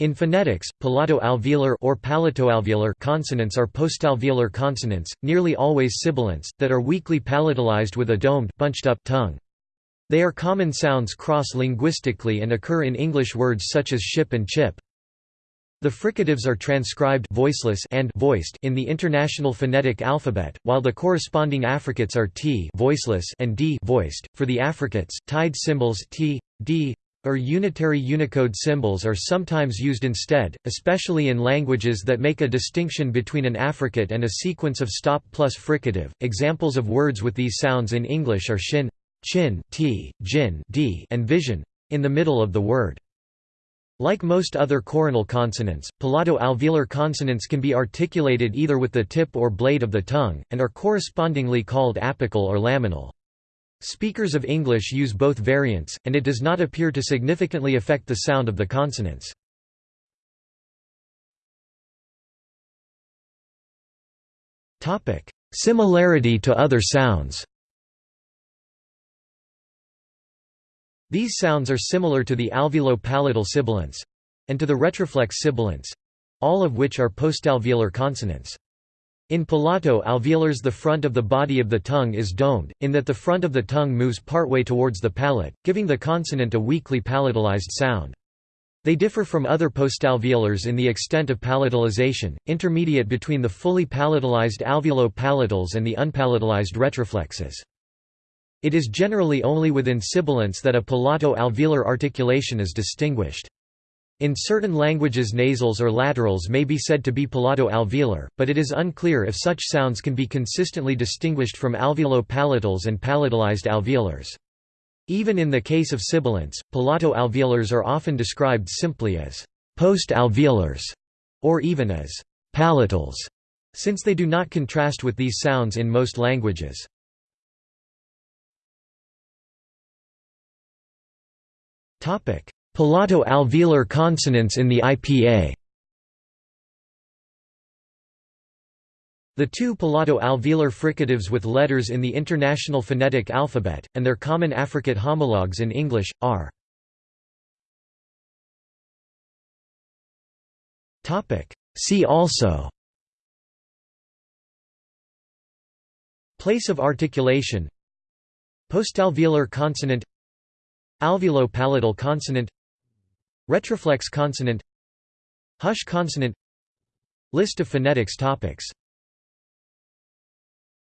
In phonetics, palato-alveolar or palatoalveolar consonants are postalveolar consonants, nearly always sibilants, that are weakly palatalized with a domed bunched up tongue. They are common sounds cross-linguistically and occur in English words such as ship and chip. The fricatives are transcribed voiceless and voiced in the International Phonetic Alphabet, while the corresponding affricates are t voiceless and d voiced. For the affricates, tied symbols t, d, or unitary Unicode symbols are sometimes used instead, especially in languages that make a distinction between an affricate and a sequence of stop plus fricative. Examples of words with these sounds in English are shin, chin, t, jin, d, and vision in the middle of the word. Like most other coronal consonants, palato-alveolar consonants can be articulated either with the tip or blade of the tongue, and are correspondingly called apical or laminal. Speakers of English use both variants, and it does not appear to significantly affect the sound of the consonants. Similarity to other sounds These sounds are similar to the alveolo-palatal sibilants—and to the retroflex sibilants—all of which are postalveolar consonants. In palato alveolars the front of the body of the tongue is domed, in that the front of the tongue moves partway towards the palate, giving the consonant a weakly palatalized sound. They differ from other postalveolars in the extent of palatalization, intermediate between the fully palatalized alveolo-palatals and the unpalatalized retroflexes. It is generally only within sibilants that a palato-alveolar articulation is distinguished. In certain languages nasals or laterals may be said to be palato-alveolar, but it is unclear if such sounds can be consistently distinguished from alveolo-palatals and palatalized alveolars. Even in the case of sibilants, palato-alveolars are often described simply as post-alveolars, or even as palatals, since they do not contrast with these sounds in most languages. Topic: Palato-alveolar consonants in the IPA The two palato-alveolar fricatives with letters in the International Phonetic Alphabet, and their common affricate homologues in English, are See also Place of articulation Postalveolar consonant Alveolo-palatal consonant Retroflex consonant. Hush consonant. List of phonetics topics